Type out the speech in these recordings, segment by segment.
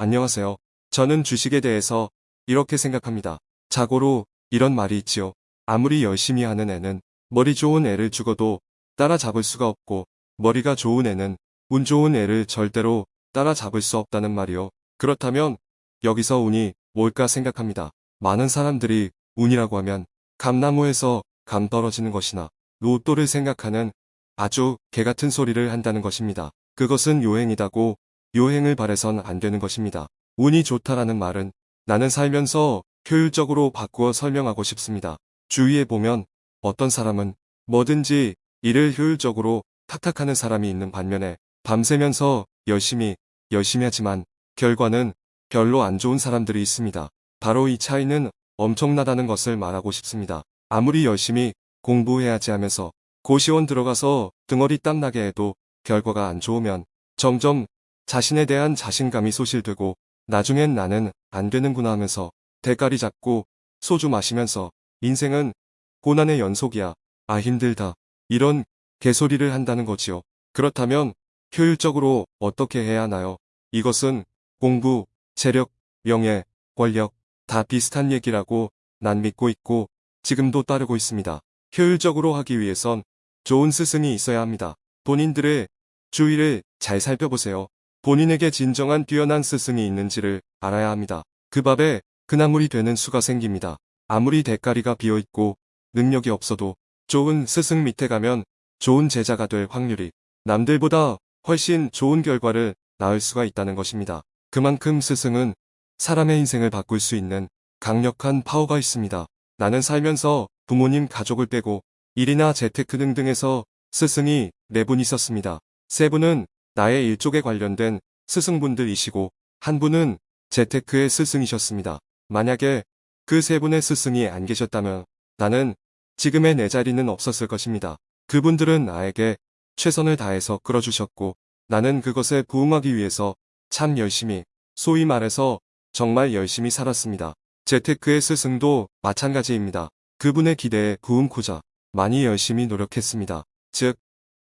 안녕하세요. 저는 주식에 대해서 이렇게 생각합니다. 자고로 이런 말이 있지요. 아무리 열심히 하는 애는 머리 좋은 애를 죽어도 따라잡을 수가 없고 머리가 좋은 애는 운 좋은 애를 절대로 따라잡을 수 없다는 말이요. 그렇다면 여기서 운이 뭘까 생각합니다. 많은 사람들이 운이라고 하면 감나무에서 감 떨어지는 것이나 로또를 생각하는 아주 개같은 소리를 한다는 것입니다. 그것은 요행이다고 요행을 바래선 안 되는 것입니다. 운이 좋다라는 말은 나는 살면서 효율적으로 바꾸어 설명하고 싶습니다. 주위에 보면 어떤 사람은 뭐든지 일을 효율적으로 탁탁 하는 사람이 있는 반면에 밤새면서 열심히 열심히 하지만 결과는 별로 안 좋은 사람들이 있습니다. 바로 이 차이는 엄청나다는 것을 말하고 싶습니다. 아무리 열심히 공부해야지 하면서 고시원 들어가서 등어리 땀나게 해도 결과가 안 좋으면 점점 자신에 대한 자신감이 소실되고 나중엔 나는 안 되는구나 하면서 대가리 잡고 소주 마시면서 인생은 고난의 연속이야. 아 힘들다. 이런 개소리를 한다는 거지요. 그렇다면 효율적으로 어떻게 해야 하나요? 이것은 공부, 재력, 명예, 권력 다 비슷한 얘기라고 난 믿고 있고 지금도 따르고 있습니다. 효율적으로 하기 위해선 좋은 스승이 있어야 합니다. 본인들의 주위를 잘 살펴보세요. 본인에게 진정한 뛰어난 스승이 있는지를 알아야 합니다. 그 밥에 그나물이 되는 수가 생깁니다. 아무리 대가리가 비어있고 능력이 없어도 좋은 스승 밑에 가면 좋은 제자가 될 확률이 남들보다 훨씬 좋은 결과를 낳을 수가 있다는 것입니다. 그만큼 스승은 사람의 인생을 바꿀 수 있는 강력한 파워가 있습니다. 나는 살면서 부모님 가족을 빼고 일이나 재테크 등등에서 스승이 네 분 있었습니다. 세 분은 나의 일족에 관련된 스승분들이시고 한 분은 재테크의 스승이셨습니다. 만약에 그 세 분의 스승이 안 계셨다면 나는 지금의 내 자리는 없었을 것입니다. 그분들은 나에게 최선을 다해서 끌어주셨고 나는 그것에 부응하기 위해서 참 열심히 소위 말해서 정말 열심히 살았습니다. 재테크의 스승도 마찬가지입니다. 그분의 기대에 부응코자 많이 열심히 노력했습니다. 즉,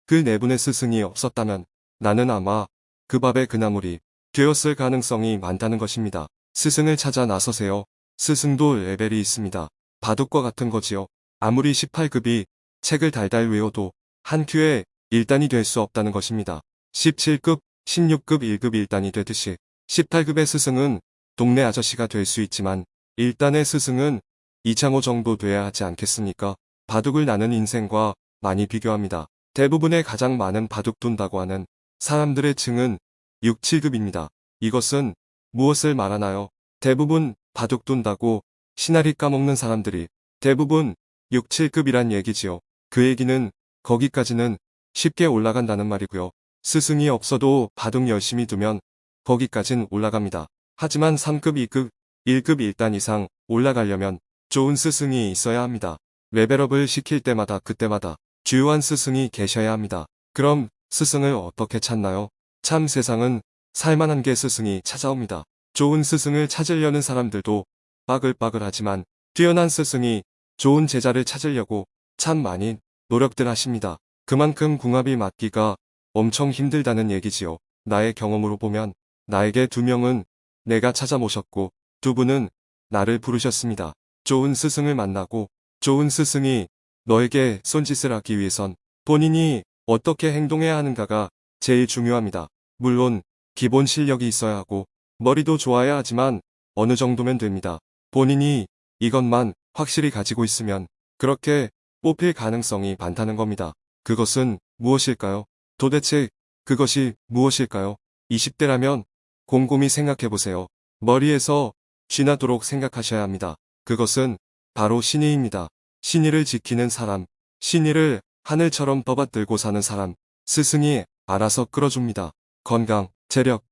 그 네 분의 스승이 없었다면 나는 아마 그 밥의 그나물이 되었을 가능성이 많다는 것입니다. 스승을 찾아 나서세요. 스승도 레벨이 있습니다. 바둑과 같은 거지요. 아무리 18급이 책을 달달 외워도 한 큐에 1단이 될 수 없다는 것입니다. 17급, 16급 1급 1단이 되듯이 18급의 스승은 동네 아저씨가 될 수 있지만 1단의 스승은 이창호 정도 돼야 하지 않겠습니까? 바둑을 나는 인생과 많이 비교합니다. 대부분의 가장 많은 바둑 둔다고 하는 사람들의 층은 6, 7급입니다. 이것은 무엇을 말하나요? 대부분 바둑 둔다고 시나리 까먹는 사람들이 대부분 6, 7급이란 얘기지요. 그 얘기는 거기까지는 쉽게 올라간다는 말이고요. 스승이 없어도 바둑 열심히 두면 거기까진 올라갑니다. 하지만 3급, 2급, 1급 1단 이상 올라가려면 좋은 스승이 있어야 합니다. 레벨업을 시킬 때마다 그때마다 주요한 스승이 계셔야 합니다. 그럼 스승을 어떻게 찾나요? 참 세상은 살만한 게 스승이 찾아옵니다. 좋은 스승을 찾으려는 사람들도 빠글빠글하지만 뛰어난 스승이 좋은 제자를 찾으려고 참 많이 노력들 하십니다. 그만큼 궁합이 맞기가 엄청 힘들다는 얘기지요. 나의 경험으로 보면 나에게 두 명은 내가 찾아 모셨고 두 분은 나를 부르셨습니다. 좋은 스승을 만나고 좋은 스승이 너에게 손짓을 하기 위해선 본인이 어떻게 행동해야 하는가가 제일 중요합니다. 물론 기본 실력이 있어야 하고 머리도 좋아야 하지만 어느 정도면 됩니다. 본인이 이것만 확실히 가지고 있으면 그렇게 뽑힐 가능성이 많다는 겁니다. 그것은 무엇일까요? 도대체 그것이 무엇일까요? 20대라면 곰곰이 생각해보세요. 머리에서 쥐나도록 생각하셔야 합니다. 그것은 바로 신의입니다. 신의를 지키는 사람, 신의를 하늘처럼 떠받들고 사는 사람, 스승이 알아서 끌어줍니다. 건강, 재력,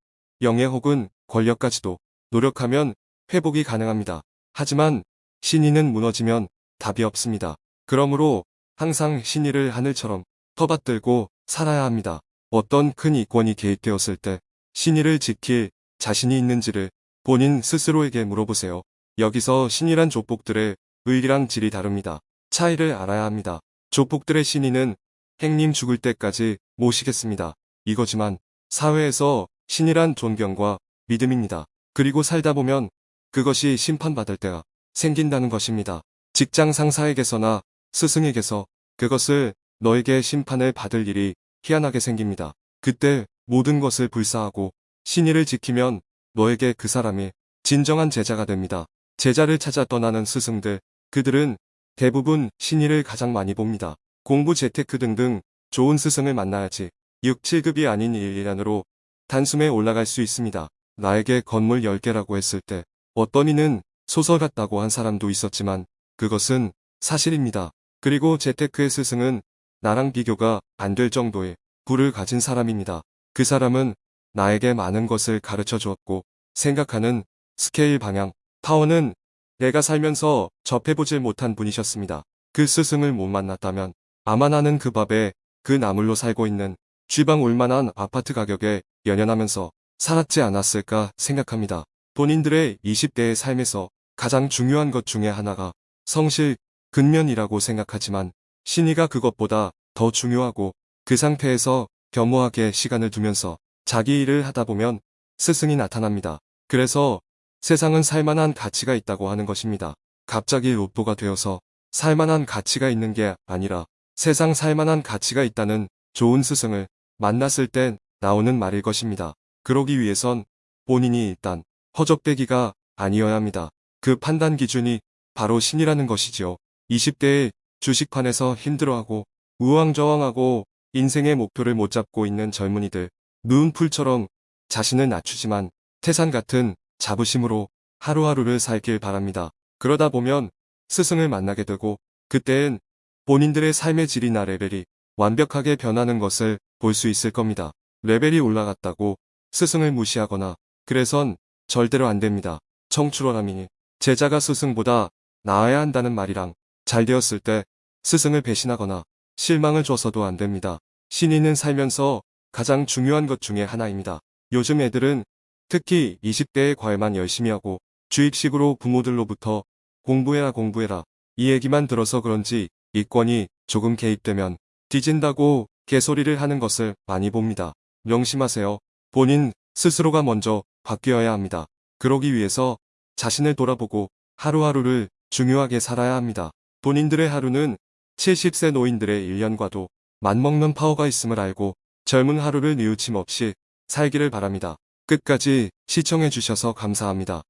영예 혹은 권력까지도 노력하면 회복이 가능합니다. 하지만 신의는 무너지면 답이 없습니다. 그러므로 항상 신의를 하늘처럼 터받들고 살아야 합니다. 어떤 큰 이권이 개입되었을 때 신의를 지킬 자신이 있는지를 본인 스스로에게 물어보세요. 여기서 신이란 조폭들의 의리랑 질이 다릅니다. 차이를 알아야 합니다. 조폭들의 신의는 행님 죽을 때까지 모시겠습니다. 이거지만 사회에서 신이란 존경과 믿음입니다. 그리고 살다 보면 그것이 심판받을 때가 생긴다는 것입니다. 직장 상사에게서나 스승에게서 그것을 너에게 심판을 받을 일이 희한하게 생깁니다. 그때 모든 것을 불사하고 신의를 지키면 너에게 그 사람이 진정한 제자가 됩니다. 제자를 찾아 떠나는 스승들, 그들은 대부분 신의를 가장 많이 봅니다. 공부 재테크 등등 좋은 스승을 만나야지 6, 7급이 아닌 1, 2단으로 단숨에 올라갈 수 있습니다. 나에게 건물 10개라고 했을 때 어떤 이는 소설 같다고 한 사람도 있었지만 그것은 사실입니다. 그리고 재테크의 스승은 나랑 비교가 안 될 정도의 부를 가진 사람입니다. 그 사람은 나에게 많은 것을 가르쳐 주었고 생각하는 스케일 방향, 파워는 내가 살면서 접해보질 못한 분이셨습니다. 그 스승을 못 만났다면 아마 나는 그 밥에 그 나물로 살고 있는 쥐방 올만한 아파트 가격에 연연하면서 살았지 않았을까 생각합니다. 본인들의 20대의 삶에서 가장 중요한 것 중에 하나가 성실, 근면이라고 생각하지만 신이가 그것보다 더 중요하고 그 상태에서 겸허하게 시간을 두면서 자기 일을 하다 보면 스승이 나타납니다. 그래서 세상은 살만한 가치가 있다고 하는 것입니다. 갑자기 로또가 되어서 살만한 가치가 있는 게 아니라 세상 살만한 가치가 있다는 좋은 스승을 만났을 때 나오는 말일 것입니다. 그러기 위해선 본인이 일단 허접대기가 아니어야 합니다. 그 판단 기준이 바로 신이라는 것이지요. 20대에 주식판에서 힘들어하고 우왕좌왕하고 인생의 목표를 못 잡고 있는 젊은이들 누운 풀처럼 자신을 낮추지만 태산 같은 자부심으로 하루하루를 살길 바랍니다. 그러다 보면 스승을 만나게 되고 그때엔 본인들의 삶의 질이나 레벨이 완벽하게 변하는 것을 볼 수 있을 겁니다. 레벨이 올라갔다고 스승을 무시하거나 그래선 절대로 안 됩니다. 청출어람이니 제자가 스승보다 나아야 한다는 말이랑 잘 되었을 때 스승을 배신하거나 실망을 줘서도 안 됩니다. 신인은 살면서 가장 중요한 것 중에 하나입니다. 요즘 애들은 특히 20대의 과외만 열심히 하고 주입식으로 부모들로부터 공부해라 공부해라 이 얘기만 들어서 그런지 이권이 조금 개입되면 뒤진다고 개소리를 하는 것을 많이 봅니다. 명심하세요. 본인 스스로가 먼저 바뀌어야 합니다. 그러기 위해서 자신을 돌아보고 하루하루를 중요하게 살아야 합니다. 본인들의 하루는 70세 노인들의 1년과도 맞먹는 파워가 있음을 알고 젊은 하루를 뉘우침 없이 살기를 바랍니다. 끝까지 시청해주셔서 감사합니다.